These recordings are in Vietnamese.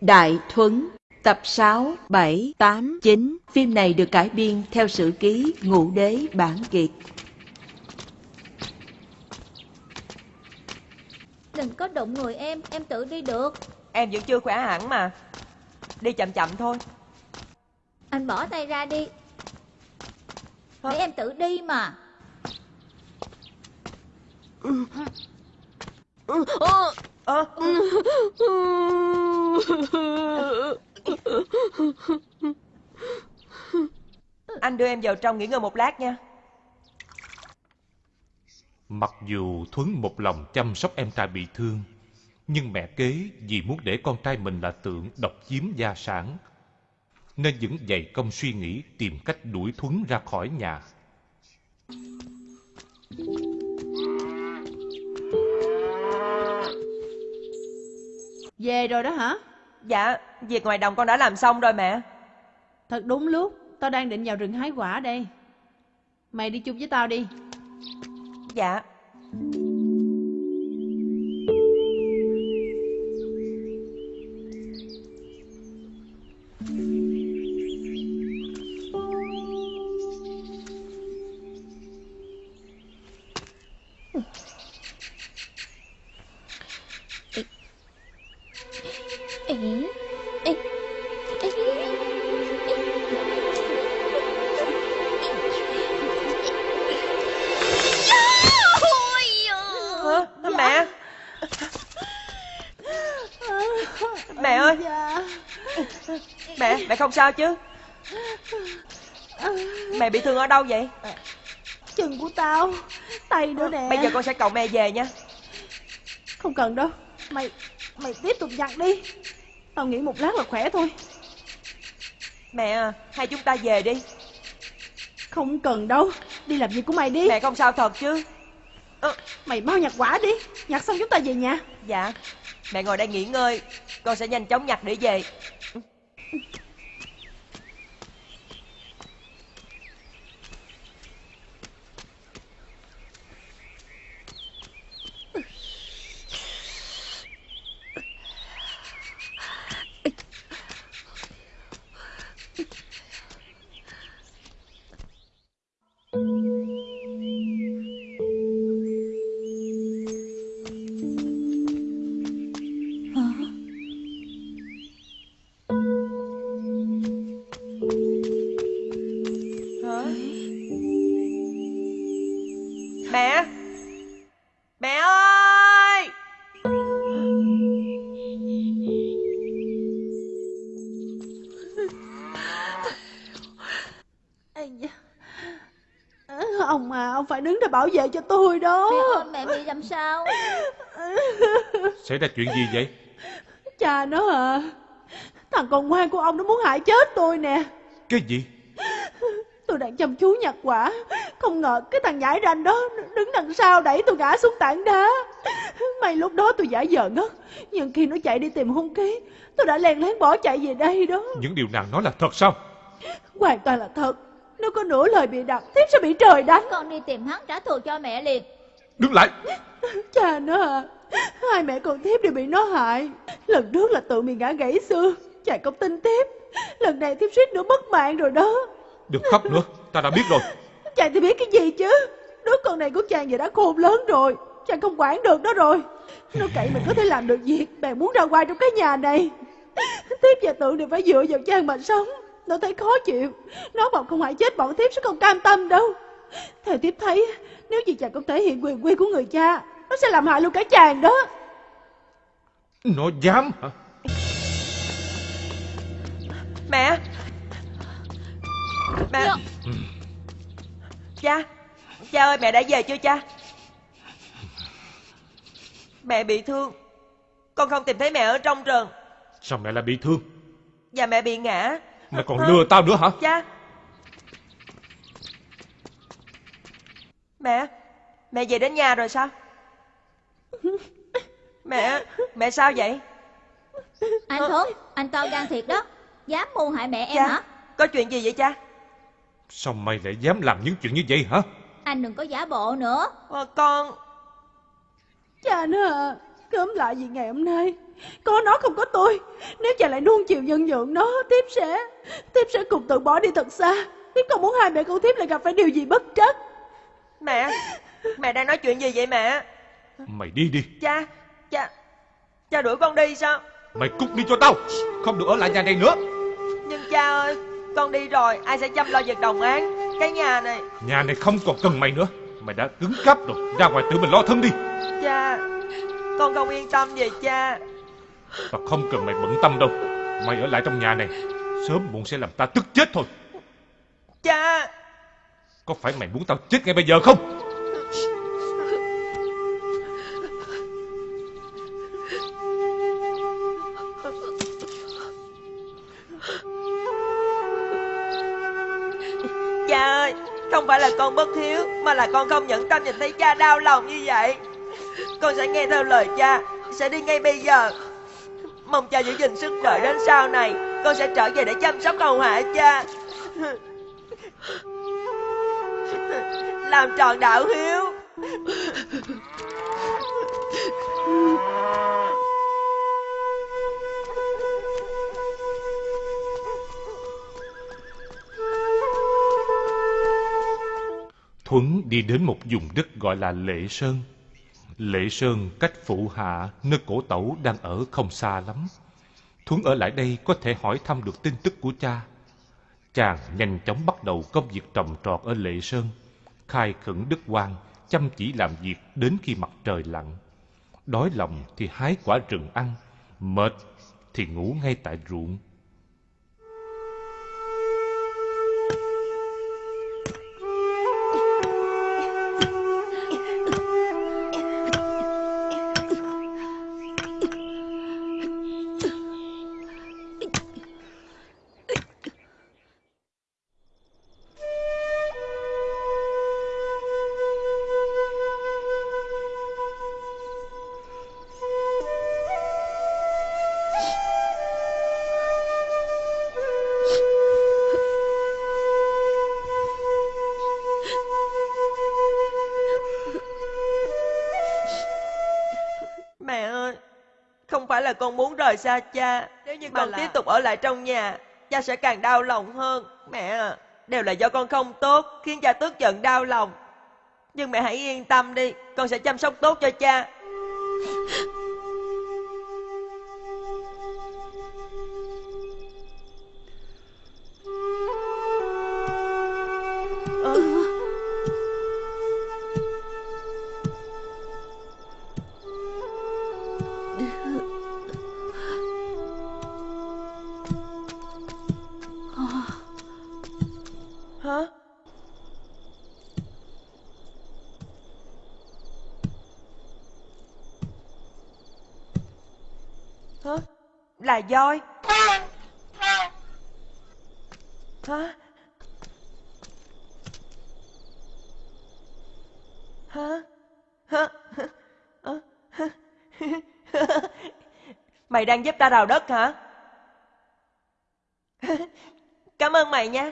Đại Thuấn Tập 6, 7, 8, 9 Phim này được cải biên theo sử ký Ngũ Đế Bản Kiệt. Đừng có đụng người em, em tự đi được. Em vẫn chưa khỏe hẳn mà. Đi chậm chậm thôi. Anh bỏ tay ra đi. Hả? Để em tự đi mà Ơ Anh đưa em vào trong nghỉ ngơi một lát nha Mặc dù Thuấn một lòng chăm sóc em trai bị thương, nhưng mẹ kế vì muốn để con trai mình là tượng độc chiếm gia sản, nên vẫn dày công suy nghĩ tìm cách đuổi Thuấn ra khỏi nhà. Về rồi đó hả? Dạ, việc ngoài đồng con đã làm xong rồi mẹ Thật đúng lúc, tao đang định vào rừng hái quả đây. Mày đi chung với tao đi. Dạ sao chứ Mẹ bị thương ở đâu vậy Chân của tao, tay nữa nè. Bây giờ con sẽ cậu mẹ về nha Không cần đâu. Mày, mày tiếp tục giặt đi. Tao nghĩ một lát là khỏe thôi. Mẹ à, hai chúng ta về đi Không cần đâu. Đi làm việc của mày đi. Mẹ không sao thật chứ Mày mau nhặt quả đi. Nhặt xong chúng ta về nhà. Dạ Mẹ ngồi đây nghỉ ngơi Con sẽ nhanh chóng nhặt để về Mẹ ơi Ông mà, ông phải đứng ra bảo vệ cho tôi đó. Mẹ ơi, mẹ bị làm sao? Xảy ra chuyện gì vậy? Cha nó à. Thằng con ngoan của ông nó muốn hại chết tôi nè. Cái gì? Tôi đang chăm chú nhặt quả Không ngờ cái thằng nhãi ranh đó Đứng đằng sau đẩy tôi ngã xuống tảng đá. May lúc đó tôi giả vờ ngất. Nhưng khi nó chạy đi tìm hung khí Tôi đã len lén bỏ chạy về đây đó. Những điều nàng nói là thật sao? Hoàn toàn là thật. Nếu có nửa lời bị đặt Tiếp sẽ bị trời đánh. Con đi tìm hắn trả thù cho mẹ liền. Đứng lại! Cha nó à Hai mẹ con Tiếp đều bị nó hại. Lần trước là tự mình ngã gãy xương Chạy không tin Tiếp. Lần này Tiếp suýt nữa mất mạng rồi đó. Đừng khóc nữa, ta đã biết rồi. Chàng thì biết cái gì chứ? Đứa con này của chàng giờ đã khôn lớn rồi. Chàng không quản được nó rồi. Nó cậy mình có thể làm được việc. Bèn muốn ra ngoài trong cái nhà này. Tiếp và tượng đều phải dựa vào chàng mà sống. Nó thấy khó chịu. Nó bảo không hại chết bọn tiếp sẽ không cam tâm đâu. Theo tiếp thấy Nếu như chàng không thể hiện quyền quy của người cha Nó sẽ làm hại luôn cả chàng đó. Nó dám hả? Mẹ. Mẹ. Dạ. Cha. Cha ơi mẹ đã về chưa cha? Mẹ bị thương. Con không tìm thấy mẹ ở trong rừng. Sao mẹ lại bị thương? Và mẹ bị ngã. Mẹ còn lừa tao nữa hả? Cha. Mẹ Mẹ về đến nhà rồi sao? Mẹ Mẹ sao vậy? Anh Thuấn, anh to gan thiệt đó. Dám mưu hại mẹ em Cha hả? Có chuyện gì vậy cha Sao mày lại dám làm những chuyện như vậy hả? Anh đừng có giả bộ nữa. Ờ, Con. Cha nó à Cấm lại vì ngày hôm nay. Có nó không có tôi. Nếu cha lại nuông chiều nhân nhượng nó Tiếp sẽ Tiếp sẽ cùng tự bỏ đi thật xa. Tiếp không muốn hai mẹ con Tiếp lại gặp phải điều gì bất trắc. Mẹ Mẹ đang nói chuyện gì vậy mẹ? Mày đi đi. Cha Cha Cha đuổi con đi sao? Mày cút đi cho tao. Không được ở lại nhà này nữa. Nhưng cha ơi Con đi rồi Ai sẽ chăm lo việc đồng án? Cái nhà này. Nhà này không còn cần mày nữa. Mày đã cứng cáp rồi Ra ngoài tự mình lo thân đi. Cha Con không yên tâm về cha. Tao không cần mày bận tâm đâu. Mày ở lại trong nhà này Sớm muộn sẽ làm ta tức chết thôi. Cha. Có phải mày muốn tao chết ngay bây giờ không Cha ơi, Không phải là con bất hiếu, Mà là con không nhận tâm nhìn thấy cha đau lòng như vậy. Con sẽ nghe theo lời cha, Sẽ đi ngay bây giờ. Mong cha giữ gìn sức khỏe đến sau này, Con sẽ trở về để chăm sóc hầu hạ cha. Làm tròn đạo hiếu. Thuấn đi đến một vùng đất gọi là Lệ Sơn. Lệ Sơn cách phụ hạ nơi cổ tẩu đang ở không xa lắm. Thuấn ở lại đây có thể hỏi thăm được tin tức của cha. Chàng nhanh chóng bắt đầu công việc trồng trọt ở Lệ Sơn, khai khẩn đất quan, chăm chỉ làm việc đến khi mặt trời lặn. Đói lòng thì hái quả rừng ăn, mệt thì ngủ ngay tại ruộng. Con muốn rời xa cha. Nếu như con là- tiếp tục ở lại trong nhà Cha sẽ càng đau lòng hơn. Mẹ à Đều là do con không tốt Khiến cha tức giận đau lòng. Nhưng mẹ hãy yên tâm đi Con sẽ chăm sóc tốt cho cha Là voi? Hả? Hả? Hả? Hả? Mày đang giúp ta đào đất hả? Cảm ơn mày nha.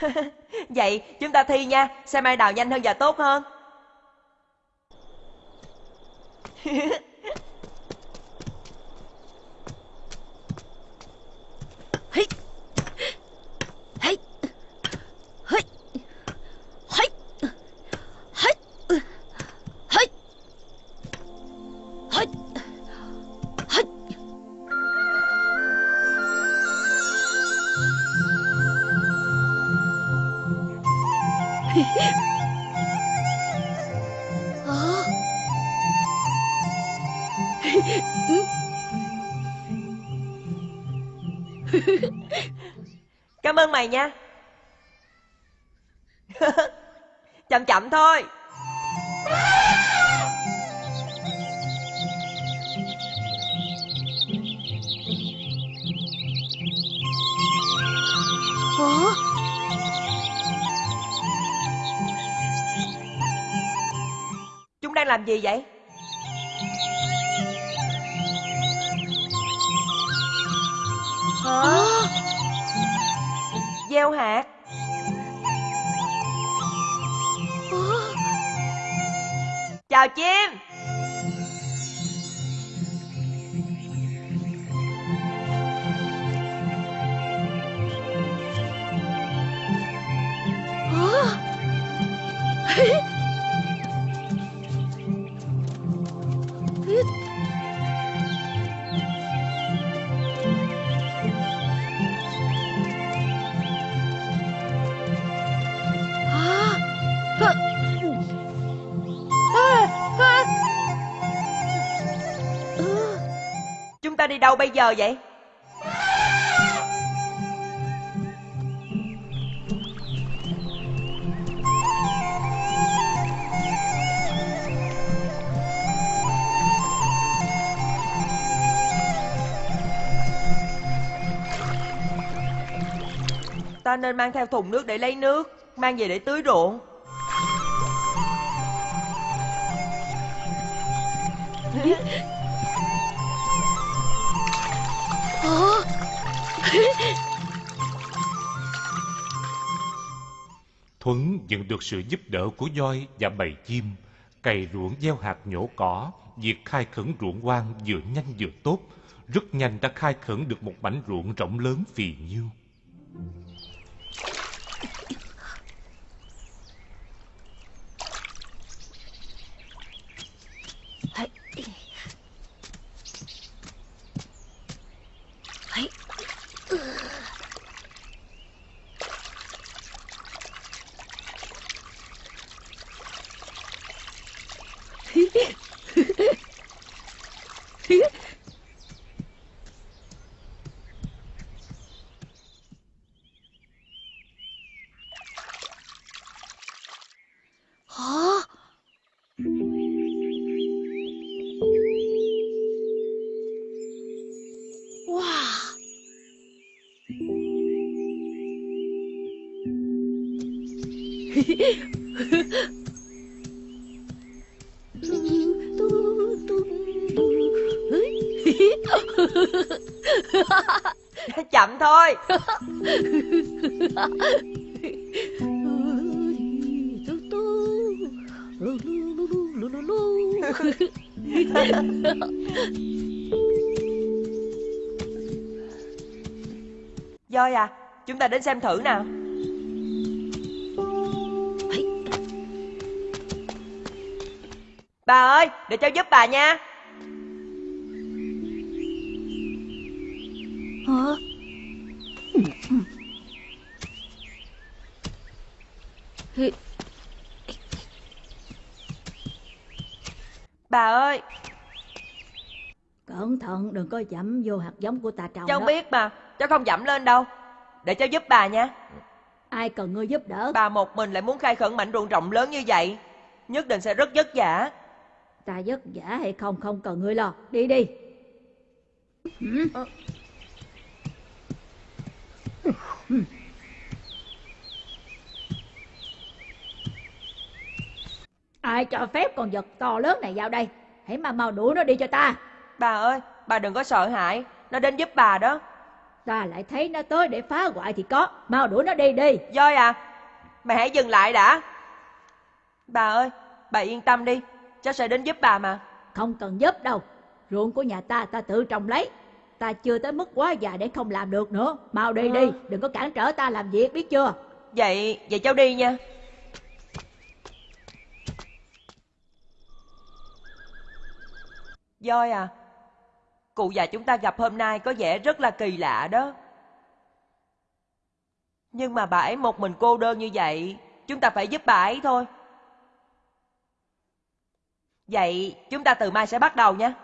Vậy chúng ta thi nha, xem ai đào nhanh hơn và tốt hơn. Đang làm gì vậy? Hả? Gieo hạt. Chào Chào chim đâu bây giờ vậy? Ta nên mang theo thùng nước để lấy nước, Mang về để tưới ruộng. Thuấn nhận được sự giúp đỡ của voi và bầy chim, cày ruộng gieo hạt nhổ cỏ, việc khai khẩn ruộng hoang vừa nhanh vừa tốt, rất nhanh đã khai khẩn được một mảnh ruộng rộng lớn phì nhiêu. creepy. Đến xem thử nào. Bà ơi Để cháu giúp bà nha. Hả? Bà ơi. Cẩn thận đừng có dẫm vô hạt giống của ta trồng Cháu đó. biết mà Cháu không dẫm lên đâu Để cháu giúp bà nha. Ai cần ngươi giúp đỡ? Bà một mình lại muốn khai khẩn mảnh ruộng rộng lớn như vậy Nhất định sẽ rất vất vả. Ta vất vả hay không không cần ngươi lo. Đi đi. Ai cho phép con vật to lớn này vào đây? Hãy mà mau đuổi nó đi cho ta. Bà ơi Bà đừng có sợ hãi. Nó đến giúp bà đó Ta lại thấy nó tới để phá hoại thì có. Mau đuổi nó đi đi. Voi à Mày hãy dừng lại đã. Bà ơi Bà yên tâm đi. Cháu sẽ đến giúp bà mà. Không cần giúp đâu. Ruộng của nhà ta ta tự trồng lấy. Ta chưa tới mức quá già để không làm được nữa. Mau đi đi. Đừng có cản trở ta làm việc biết chưa? Vậy Vậy cháu đi nha. Voi à Cụ già chúng ta gặp hôm nay có vẻ rất là kỳ lạ đó. Nhưng mà bà ấy một mình cô đơn như vậy, Chúng ta phải giúp bà ấy thôi. Vậy chúng ta từ mai sẽ bắt đầu nha.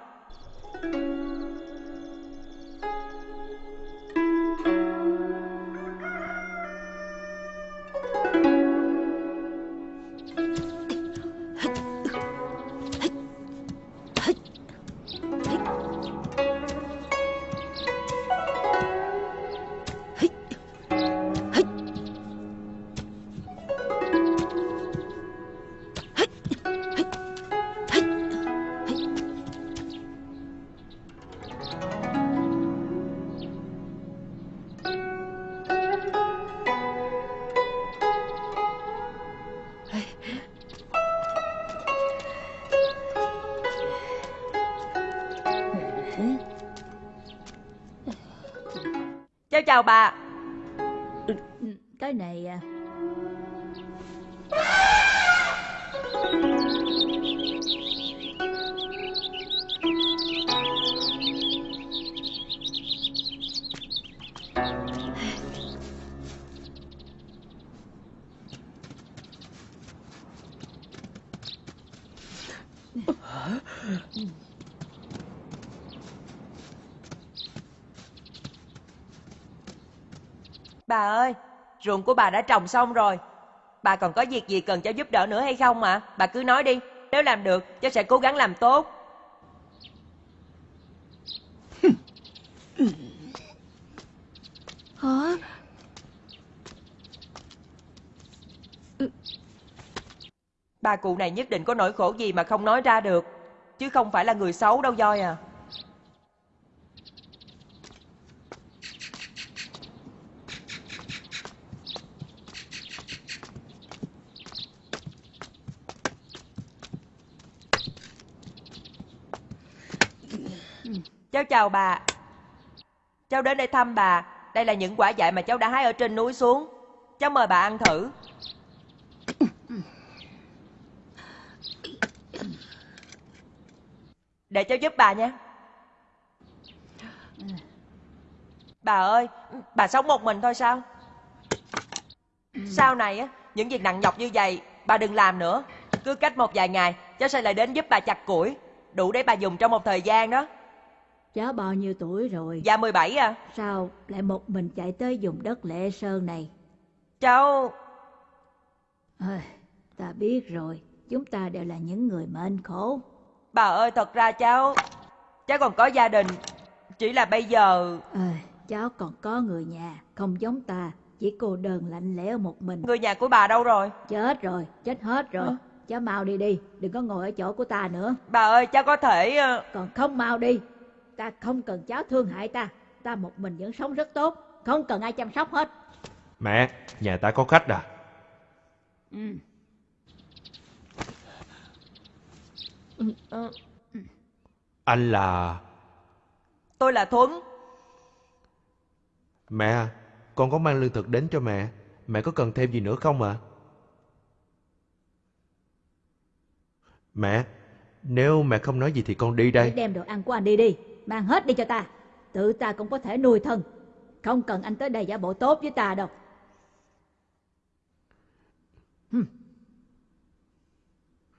Chào bà. Bà ơi, ruộng của bà đã trồng xong rồi. Bà còn có việc gì cần cháu giúp đỡ nữa hay không ạ? Bà cứ nói đi. Nếu làm được, cháu sẽ cố gắng làm tốt. Hả? Bà cụ này nhất định có nỗi khổ gì mà không nói ra được. Chứ không phải là người xấu đâu Voi à. Cháu chào bà. Cháu đến đây thăm bà. Đây là những quả dại mà cháu đã hái ở trên núi xuống. Cháu mời bà ăn thử. Để cháu giúp bà nha. Bà ơi, bà sống một mình thôi sao? Sau này á, những việc nặng nhọc như vậy, bà đừng làm nữa. Cứ cách một vài ngày, cháu sẽ lại đến giúp bà chặt củi. Đủ để bà dùng trong một thời gian đó cháu bao nhiêu tuổi rồi? Dạ 17 à. Sao lại một mình chạy tới vùng đất lệ sơn này? Cháu... Ơi, ta biết rồi, chúng ta đều là những người mệnh khổ. Bà ơi, thật ra cháu... Cháu còn có gia đình. Chỉ là bây giờ... Ơi, cháu còn có người nhà, không giống ta, chỉ cô đơn lạnh lẽo một mình. Người nhà của bà đâu rồi? Chết rồi, chết hết rồi. Hả? Cháu mau đi đi, đừng có ngồi ở chỗ của ta nữa. Bà ơi, cháu có thể... ờ, Còn không mau đi, ta không cần cháu thương hại ta. Ta một mình vẫn sống rất tốt, không cần ai chăm sóc hết. Mẹ, nhà ta có khách à? Ừ. ờ, Anh là... Tôi là Thuấn. Mẹ, à, con có mang lương thực đến cho mẹ. Mẹ có cần thêm gì nữa không ạ? Mẹ, nếu mẹ không nói gì thì con đi đây. đem đồ ăn của anh đi đi, mang hết đi cho ta. Tự ta cũng có thể nuôi thân. Không cần anh tới đây giả bộ tốt với ta đâu.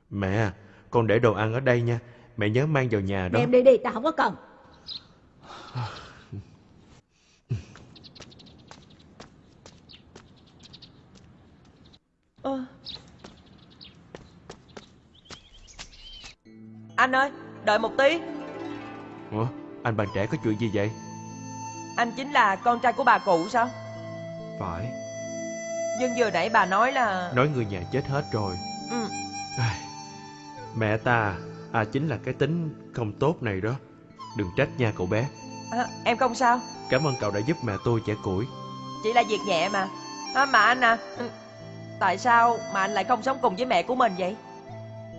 Mẹ, à, con để đồ ăn ở đây nha. Mẹ nhớ mang vào nhà đó. Đem đi đi, ta không có cần. Ơ. Anh ơi, đợi một tí. Ủa, anh bạn trẻ có chuyện gì vậy? Anh chính là con trai của bà cụ sao? Phải, Nhưng vừa nãy bà nói là... nói người nhà chết hết rồi. Ừ, Mẹ ta, à chính là cái tính không tốt này đó. Đừng trách nha cậu bé. à, em không sao. Cảm ơn cậu đã giúp mẹ tôi chẻ củi. Chỉ là việc nhẹ mà. À, mà anh à, ừ, tại sao mà anh lại không sống cùng với mẹ của mình vậy?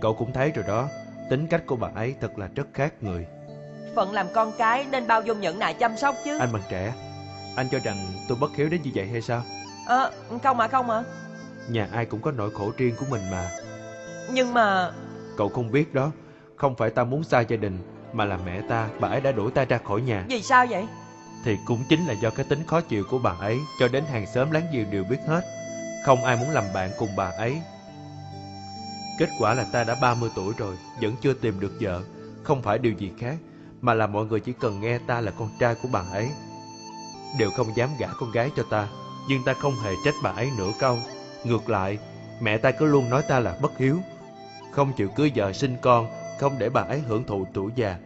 Cậu cũng thấy rồi đó, tính cách của bà ấy thật là rất khác người. Phận làm con cái nên bao dung nhẫn nại chăm sóc chứ. Anh bằng trẻ, anh cho rằng tôi bất hiếu đến như vậy hay sao? Ờ, không mà không mà. Nhà ai cũng có nỗi khổ riêng của mình mà. Nhưng mà... Cậu không biết đó, không phải ta muốn xa gia đình, mà là mẹ ta, bà ấy đã đuổi ta ra khỏi nhà. Vì sao vậy? Thì cũng chính là do cái tính khó chịu của bà ấy, cho đến hàng xóm láng giềng đều biết hết. Không ai muốn làm bạn cùng bà ấy. Kết quả là ta đã 30 tuổi rồi, vẫn chưa tìm được vợ. Không phải điều gì khác, mà là mọi người chỉ cần nghe ta là con trai của bà ấy. Đều không dám gả con gái cho ta, nhưng ta không hề trách bà ấy nửa câu. Ngược lại, mẹ ta cứ luôn nói ta là bất hiếu. Không chịu cưới vợ sinh con, không để bà ấy hưởng thụ tuổi già.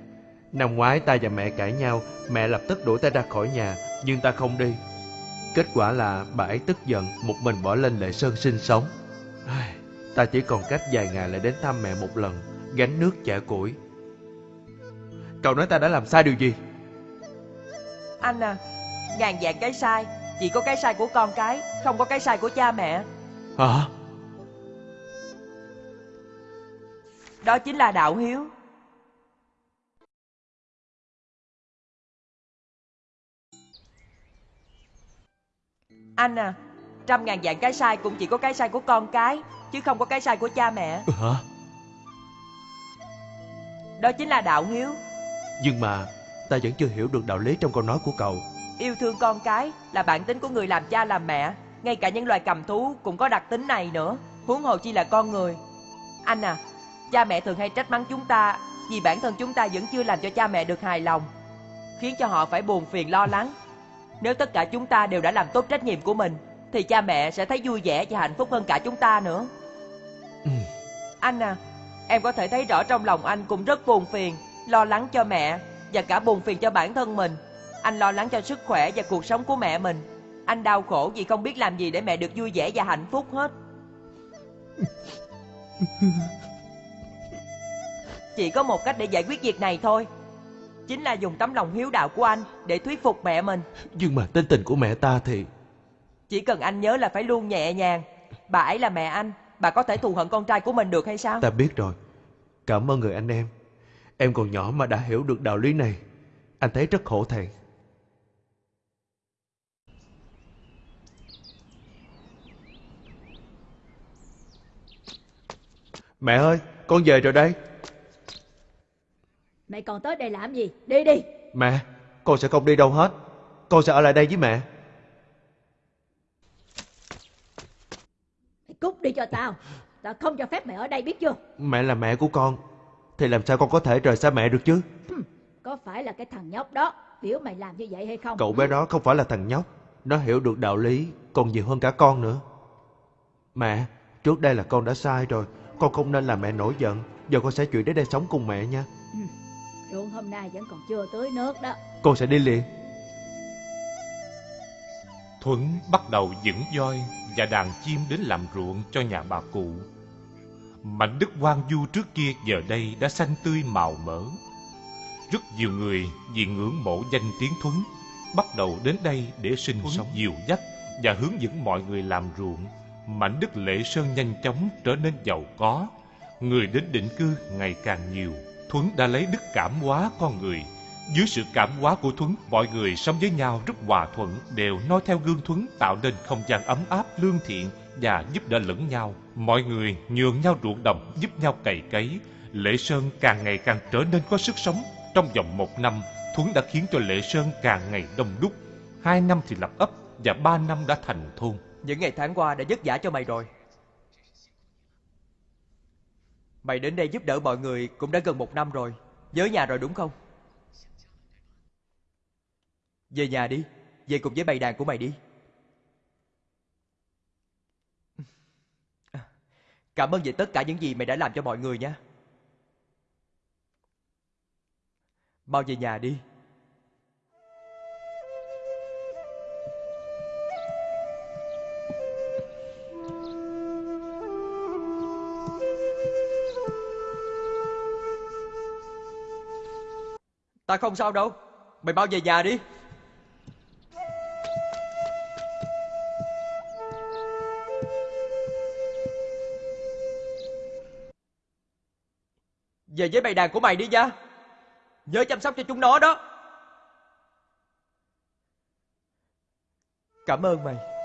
Năm ngoái ta và mẹ cãi nhau, mẹ lập tức đuổi ta ra khỏi nhà, nhưng ta không đi. Kết quả là bà ấy tức giận, một mình bỏ lên Lệ Sơn sinh sống. Ta chỉ còn cách vài ngày lại đến thăm mẹ một lần, gánh nước chả củi. Cậu nói ta đã làm sai điều gì? Anh à Ngàn dạng cái sai. Chỉ có cái sai của con cái Không có cái sai của cha mẹ. Hả? Đó chính là đạo hiếu. Anh à Trăm ngàn dạng cái sai cũng chỉ có cái sai của con cái Chứ không có cái sai của cha mẹ. Ừ, hả? Đó chính là đạo hiếu. Nhưng mà ta vẫn chưa hiểu được đạo lý trong câu nói của cậu. Yêu thương con cái là bản tính của người làm cha làm mẹ. Ngay cả những loài cầm thú cũng có đặc tính này nữa. Huống hồ chi là con người. Anh à, cha mẹ thường hay trách mắng chúng ta vì bản thân chúng ta vẫn chưa làm cho cha mẹ được hài lòng. Khiến cho họ phải buồn phiền lo lắng. Nếu tất cả chúng ta đều đã làm tốt trách nhiệm của mình thì cha mẹ sẽ thấy vui vẻ và hạnh phúc hơn cả chúng ta nữa. Ừ. Anh à, em có thể thấy rõ trong lòng anh cũng rất buồn phiền, lo lắng cho mẹ và cả buồn phiền cho bản thân mình. Anh lo lắng cho sức khỏe và cuộc sống của mẹ mình. Anh đau khổ vì không biết làm gì để mẹ được vui vẻ và hạnh phúc hết. Chỉ có một cách để giải quyết việc này thôi. Chính là dùng tấm lòng hiếu đạo của anh để thuyết phục mẹ mình. Nhưng mà tính tình của mẹ ta thì... Chỉ cần anh nhớ là phải luôn nhẹ nhàng. Bà ấy là mẹ anh, bà có thể thù hận con trai của mình được hay sao? Ta biết rồi. Cảm ơn người anh em. Em còn nhỏ mà đã hiểu được đạo lý này. Anh thấy rất khổ thẹn. Mẹ ơi, con về rồi đây. Mày còn tới đây làm gì? Đi đi. Mẹ, con sẽ không đi đâu hết. Con sẽ ở lại đây với mẹ. Mày cút đi cho tao. Tao không cho phép mày ở đây biết chưa? Mẹ là mẹ của con. Thì làm sao con có thể rời xa mẹ được chứ? Có phải là cái thằng nhóc đó biểu mày làm như vậy hay không? Cậu bé đó không phải là thằng nhóc. Nó hiểu được đạo lý còn nhiều hơn cả con nữa. Mẹ, trước đây là con đã sai rồi. Con không nên làm mẹ nổi giận. Giờ con sẽ chuyển đến đây sống cùng mẹ nha. Ruộng hôm nay vẫn còn chưa tới nước đó. Con sẽ đi liền. Thuấn bắt đầu dẫn voi và đàn chim đến làm ruộng cho nhà bà cụ. Mảnh đất hoang vu trước kia giờ đây đã xanh tươi màu mỡ. Rất nhiều người vì ngưỡng mộ danh tiếng Thuấn bắt đầu đến đây để sinh sống dìu dắt và hướng dẫn mọi người làm ruộng. Mảnh đất Lệ Sơn nhanh chóng trở nên giàu có, người đến định cư ngày càng nhiều. Thuấn đã lấy đức cảm hóa con người. Dưới sự cảm hóa của Thuấn, mọi người sống với nhau rất hòa thuận, đều noi theo gương Thuấn tạo nên không gian ấm áp, lương thiện và giúp đỡ lẫn nhau. Mọi người nhường nhau ruộng đồng, giúp nhau cày cấy. Lệ Sơn càng ngày càng trở nên có sức sống. Trong vòng một năm, Thuấn đã khiến cho Lệ Sơn càng ngày đông đúc. Hai năm thì lập ấp và ba năm đã thành thôn. Những ngày tháng qua đã vất vả cho mày rồi. Mày đến đây giúp đỡ mọi người cũng đã gần một năm rồi. Nhớ nhà rồi đúng không? Về nhà đi. Về cùng với bầy đàn của mày đi. Cảm ơn về tất cả những gì mày đã làm cho mọi người nha. bao về nhà đi. Ta không sao đâu. Mày bao về nhà đi. Về với bầy đàn của mày đi nha. Nhớ chăm sóc cho chúng nó đó. Cảm ơn mày.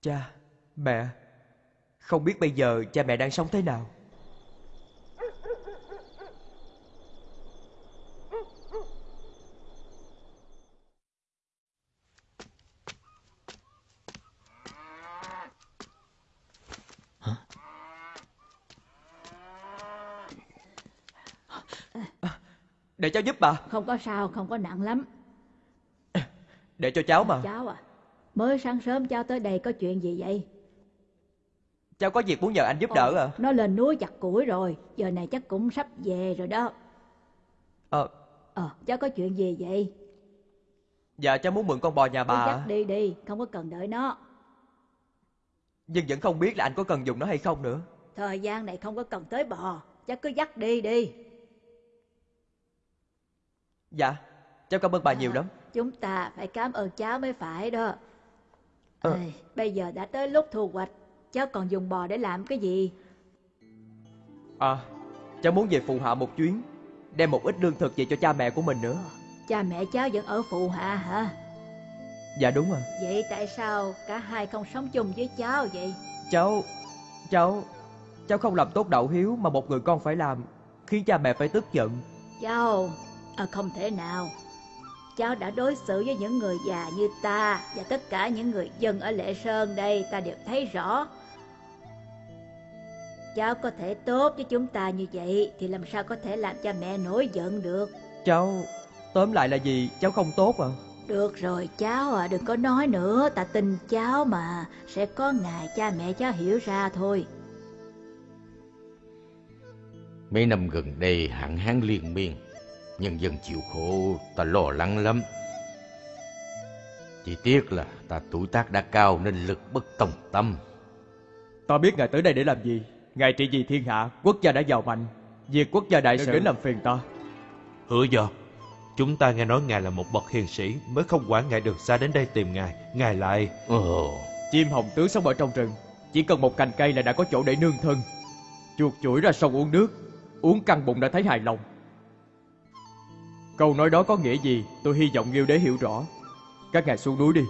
Cha, mẹ, không biết bây giờ cha mẹ đang sống thế nào? Để cháu giúp bà, Không có sao, không có nặng lắm. để cho cháu mà. Cháu à, mới sáng sớm cháu tới đây có chuyện gì vậy? Cháu có việc muốn nhờ anh giúp đỡ à? Nó lên núi chặt củi rồi, giờ này chắc cũng sắp về rồi đó. Ờ, Ờ, cháu có chuyện gì vậy? dạ cháu muốn mượn con bò nhà bà ạ. dắt đi đi, không có cần đợi nó. Nhưng vẫn không biết là anh có cần dùng nó hay không nữa. Thời gian này không có cần tới bò, cháu cứ dắt đi đi. Dạ, cháu cảm ơn bà nhiều lắm. Chúng ta phải cảm ơn cháu mới phải đó. Ê, bây giờ đã tới lúc thu hoạch, cháu còn dùng bò để làm cái gì? À, cháu muốn về phụ hạ một chuyến, đem một ít lương thực về cho cha mẹ của mình nữa. Cha mẹ cháu vẫn ở phụ hạ hả? Dạ đúng rồi. Vậy tại sao cả hai không sống chung với cháu vậy? Cháu, cháu, cháu không làm tốt đạo hiếu mà một người con phải làm, khiến cha mẹ phải tức giận. Cháu, à, không thể nào. Cháu đã đối xử với những người già như ta và tất cả những người dân ở Lệ Sơn đây ta đều thấy rõ. Cháu có thể tốt với chúng ta như vậy thì làm sao có thể làm cha mẹ nổi giận được. Cháu, tóm lại là gì, cháu không tốt à? Được rồi cháu à, đừng có nói nữa, ta tin cháu mà, sẽ có ngày cha mẹ cháu hiểu ra thôi. Mấy năm gần đây hạn hán liên miên, nhân dân chịu khổ ta lo lắng lắm. Chỉ tiếc là ta tuổi tác đã cao nên lực bất tòng tâm. Ta biết ngài tới đây để làm gì. Ngài trị vì thiên hạ, quốc gia đã giàu mạnh. Việc quốc gia đại sự đến làm phiền ta. Hứa do, chúng ta nghe nói ngài là một bậc hiền sĩ mới không quản ngài đường xa đến đây tìm ngài. Ngài lại... Ồ, Chim hồng tứ sống ở trong rừng, chỉ cần một cành cây là đã có chỗ để nương thân. Chuột chuỗi ra sông uống nước, uống căng bụng đã thấy hài lòng. Câu nói đó có nghĩa gì, tôi hy vọng Nghiêu Đế hiểu rõ. Các ngài xuống núi đi,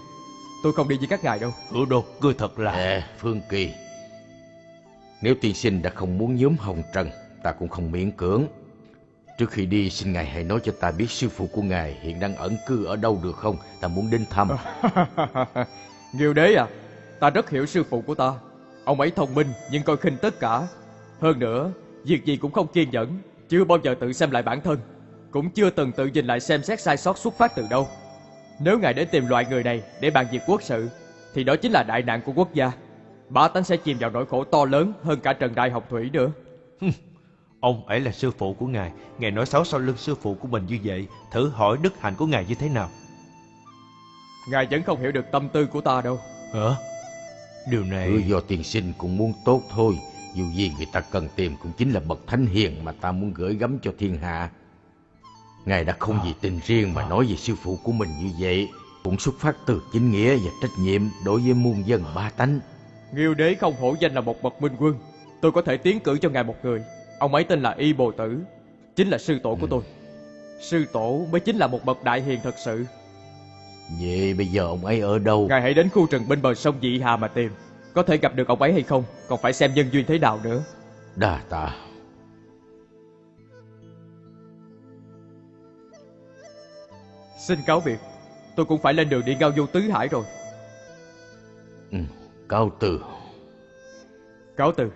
tôi không đi với các ngài đâu. Hứa đô, ngươi thật là... Nè, Phương Kỳ. Nếu tiên sinh đã không muốn nhóm hồng trần, ta cũng không miễn cưỡng. Trước khi đi, xin ngài hãy nói cho ta biết sư phụ của ngài hiện đang ẩn cư ở đâu được không? Ta muốn đến thăm. Nghiêu Đế à, ta rất hiểu sư phụ của ta. Ông ấy thông minh nhưng coi khinh tất cả. Hơn nữa, việc gì cũng không kiên nhẫn, chưa bao giờ tự xem lại bản thân. Cũng chưa từng tự nhìn lại xem xét sai sót xuất phát từ đâu. Nếu ngài đến tìm loại người này để bàn việc quốc sự, thì đó chính là đại nạn của quốc gia. Bá tánh sẽ chìm vào nỗi khổ to lớn hơn cả Trần Đại Học Thủy nữa. Ông ấy là sư phụ của ngài. Ngài nói xấu sau lưng sư phụ của mình như vậy. Thử hỏi đức hạnh của ngài như thế nào? Ngài vẫn không hiểu được tâm tư của ta đâu. Hả? Điều Ừ, này... do tiền sinh cũng muốn tốt thôi. Dù gì người ta cần tìm cũng chính là bậc thánh hiền mà ta muốn gửi gắm cho thiên hạ. Ngài đã không vì tình riêng mà nói về sư phụ của mình như vậy. Cũng xuất phát từ chính nghĩa và trách nhiệm đối với muôn dân ba tánh. Nghiêu Đế không hổ danh là một bậc minh quân. Tôi có thể tiến cử cho ngài một người. Ông ấy tên là Y Bồ Tử, chính là sư tổ của tôi. Sư tổ mới chính là một bậc đại hiền thật sự. Vậy bây giờ ông ấy ở đâu? Ngài hãy đến khu rừng bên bờ sông Dị Hà mà tìm. Có thể gặp được ông ấy hay không, còn phải xem nhân duyên thế nào nữa. Đà tạ. Xin cáo biệt, tôi cũng phải lên đường đi ngao du tứ hải rồi. Ừ, cáo từ. Cáo từ.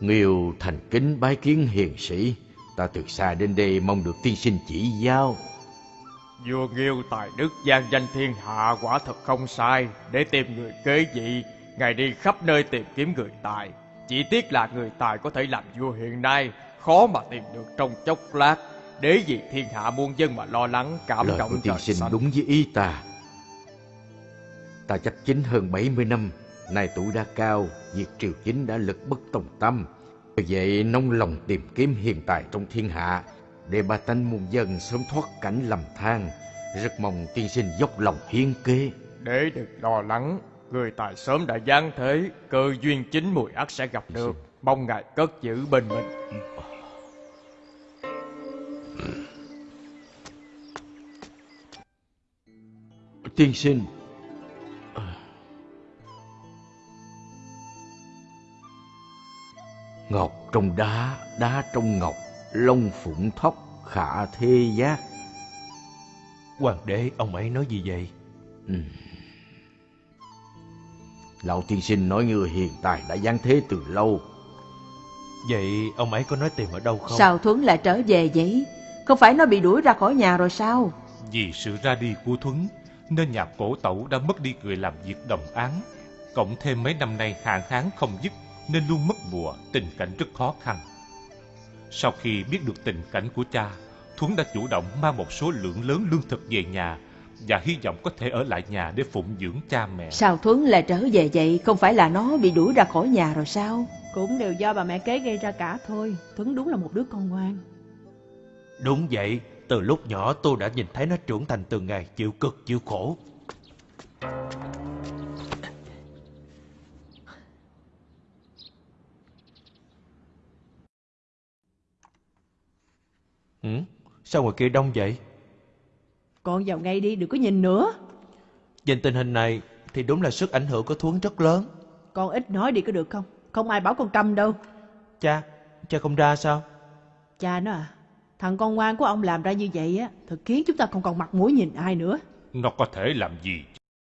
Nghiêu thành kính bái kiến hiền sĩ. Ta từ xa đến đây mong được tiên sinh chỉ giáo. Vua Nghiêu tài đức gian danh thiên hạ quả thật không sai. Để tìm người kế vị, ngài đi khắp nơi tìm kiếm người tài. Chỉ tiếc là người tài có thể làm vua hiện nay, khó mà tìm được trong chốc lát. Để vì thiên hạ muôn dân mà lo lắng, cảm Lời động của tiên sinh xanh. đúng với ý ta. Ta chắc chính hơn 70 năm, nay tuổi đã cao, việc triều chính đã lực bất tòng tâm. Vậy nông lòng tìm kiếm hiền tài trong thiên hạ, để ba tánh muôn dân sớm thoát cảnh lầm than. Rất mong tiên sinh dốc lòng hiến kế. Để đừng lo lắng, người tài sớm đã giáng thế, cơ duyên chính mùi ắt sẽ gặp được. Mong ngài cất giữ bên mình. Tiên sinh, Ngọc trong đá, đá trong ngọc, long phụng thóc, khả thê giác. Hoàng đế, ông ấy nói gì vậy? Lão tiên sinh nói người hiền tài đã giáng thế từ lâu. Vậy ông ấy có nói tìm ở đâu không? Sao Thuấn lại trở về vậy? Không phải nó bị đuổi ra khỏi nhà rồi sao? Vì sự ra đi của Thuấn, nên nhà cổ tẩu đã mất đi người làm việc đồng án. Cộng thêm mấy năm nay hạn hán không dứt, nên luôn mất mùa, tình cảnh rất khó khăn. Sau khi biết được tình cảnh của cha, Thuấn đã chủ động mang một số lượng lớn lương thực về nhà và hy vọng có thể ở lại nhà để phụng dưỡng cha mẹ. Sao Thuấn lại trở về vậy? Không phải là nó bị đuổi ra khỏi nhà rồi sao? Cũng đều do bà mẹ kế gây ra cả thôi. Thuấn đúng là một đứa con ngoan. Đúng vậy, từ lúc nhỏ tôi đã nhìn thấy nó trưởng thành từng ngày chịu cực chịu khổ. Ừ? Sao ngoài kia đông vậy? Con vào ngay đi, đừng có nhìn nữa. Nhìn tình hình này thì đúng là sức ảnh hưởng của Thuấn rất lớn. Con ít nói đi có được không? Không ai bảo con câm đâu. Cha, cha không ra sao? Cha nó à, thằng con ngoan của ông làm ra như vậy á, thật khiến chúng ta không còn mặt mũi nhìn ai nữa. Nó có thể làm gì